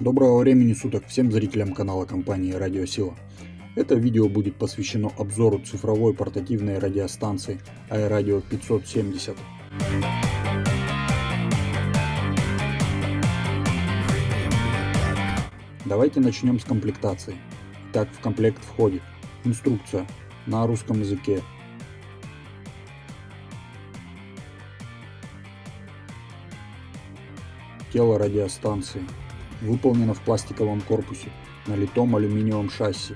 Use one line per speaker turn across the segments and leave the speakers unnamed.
Доброго времени суток всем зрителям канала компании Радиосила. Это видео будет посвящено обзору цифровой портативной радиостанции iRadio 570. Давайте начнем с комплектации. Так в комплект входит инструкция на русском языке, тело радиостанции, выполнено в пластиковом корпусе на литом алюминиевом шасси.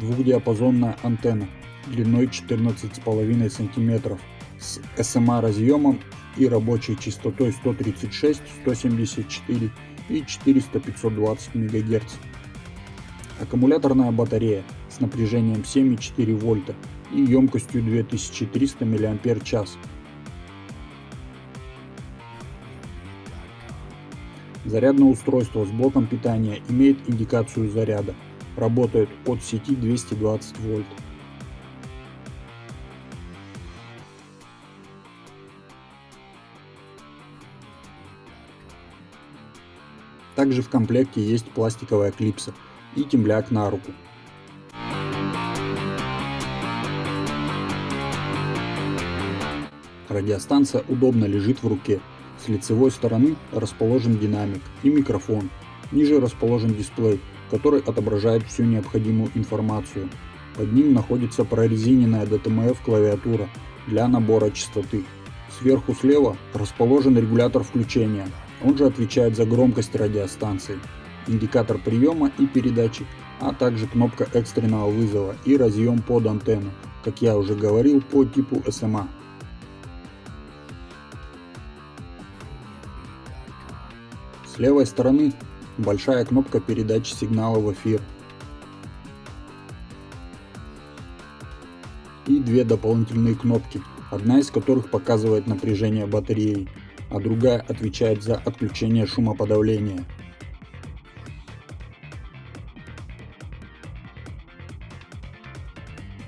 Двухдиапазонная антенна длиной 14,5 см с SMA разъемом и рабочей частотой 136, 174 и 400-520 МГц. Аккумуляторная батарея с напряжением 7,4 вольта и емкостью 2300 мАч Зарядное устройство с блоком питания имеет индикацию заряда. Работает от сети 220 вольт. Также в комплекте есть пластиковая клипса и темляк на руку. Радиостанция удобно лежит в руке с лицевой стороны расположен динамик и микрофон. Ниже расположен дисплей, который отображает всю необходимую информацию. Под ним находится прорезиненная DTMF клавиатура для набора частоты. Сверху слева расположен регулятор включения, он же отвечает за громкость радиостанции, индикатор приема и передачи, а также кнопка экстренного вызова и разъем под антенну, как я уже говорил, по типу SMA. Левой стороны большая кнопка передачи сигнала в эфир. И две дополнительные кнопки, одна из которых показывает напряжение батареи, а другая отвечает за отключение шумоподавления.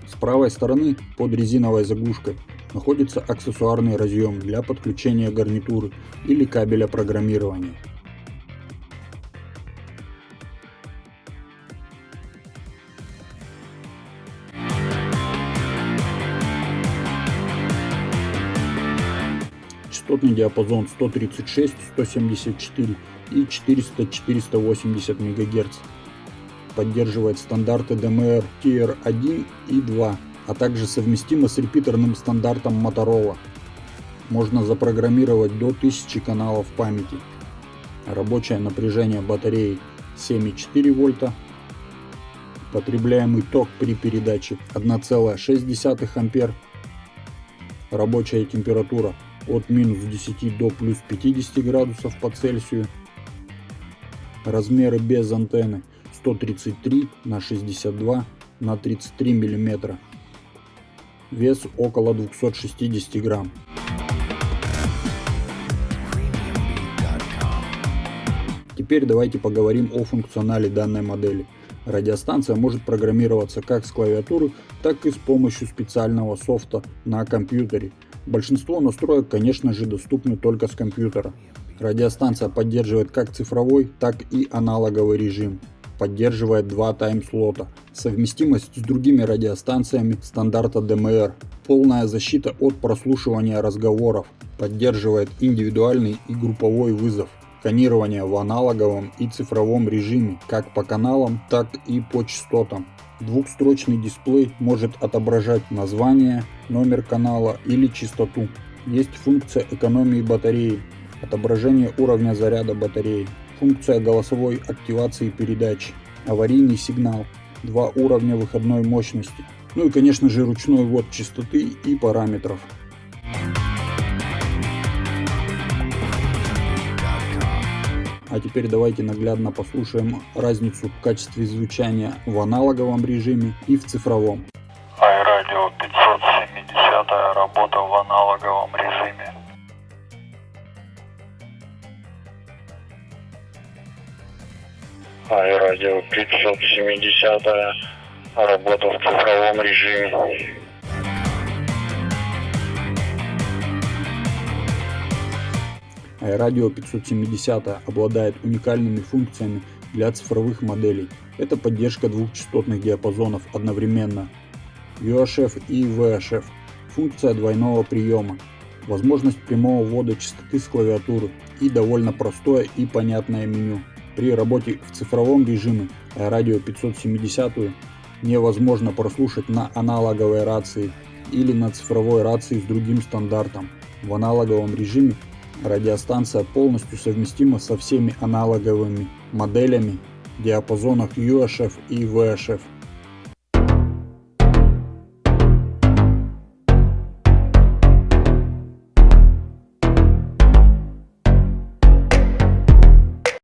С правой стороны под резиновой заглушкой находится аксессуарный разъем для подключения гарнитуры или кабеля программирования. Частотный диапазон 136, 174 и 400-480 МГц. Поддерживает стандарты DMR Tier 1 и 2, а также совместимо с репитерным стандартом Motorola. Можно запрограммировать до 1000 каналов памяти. Рабочее напряжение батареи 7,4 вольта. Потребляемый ток при передаче 1,6 ампер. Рабочая температура от минус 10 до плюс 50 градусов по Цельсию. Размеры без антенны 133 на 62 на 33 миллиметра. Вес около 260 грамм. Теперь давайте поговорим о функционале данной модели. Радиостанция может программироваться как с клавиатуры, так и с помощью специального софта на компьютере. Большинство настроек, конечно же, доступны только с компьютера. Радиостанция поддерживает как цифровой, так и аналоговый режим. Поддерживает два тайм-слота. Совместимость с другими радиостанциями стандарта DMR. Полная защита от прослушивания разговоров. Поддерживает индивидуальный и групповой вызов. Сканирование в аналоговом и цифровом режиме, как по каналам, так и по частотам. Двухстрочный дисплей может отображать название, номер канала или частоту. Есть функция экономии батареи, отображение уровня заряда батареи, функция голосовой активации передач, аварийный сигнал, два уровня выходной мощности, ну и конечно же ручной ввод частоты и параметров. А теперь давайте наглядно послушаем разницу в качестве звучания в аналоговом режиме и в цифровом.
iRadio 570 работа в аналоговом режиме. iRadio 570 работа в цифровом режиме.
Радио 570 обладает уникальными функциями для цифровых моделей. Это поддержка двух частотных диапазонов одновременно, UHF и VHF, функция двойного приема, возможность прямого ввода частоты с клавиатуры и довольно простое и понятное меню. При работе в цифровом режиме радио 570 невозможно прослушать на аналоговой рации или на цифровой рации с другим стандартом. В аналоговом режиме радиостанция полностью совместима со всеми аналоговыми моделями, диапазонах UHF и VHF.